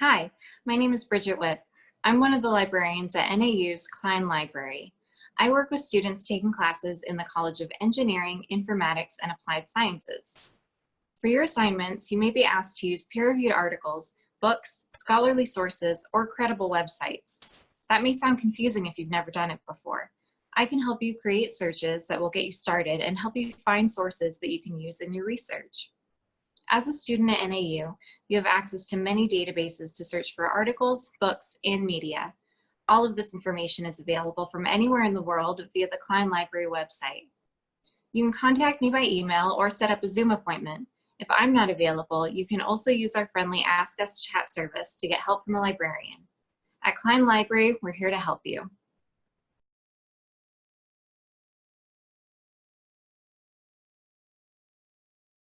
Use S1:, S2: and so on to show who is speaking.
S1: Hi, my name is Bridget Witt. I'm one of the librarians at NAU's Cline Library. I work with students taking classes in the College of Engineering, Informatics, and Applied Sciences. For your assignments, you may be asked to use peer-reviewed articles, books, scholarly sources, or credible websites. That may sound confusing if you've never done it before. I can help you create searches that will get you started and help you find sources that you can use in your research. As a student at NAU, you have access to many databases to search for articles, books, and media. All of this information is available from anywhere in the world via the Cline Library website. You can contact me by email or set up a Zoom appointment. If I'm not available, you can also use our friendly Ask Us chat service to get help from a librarian. At Cline Library, we're here to help you.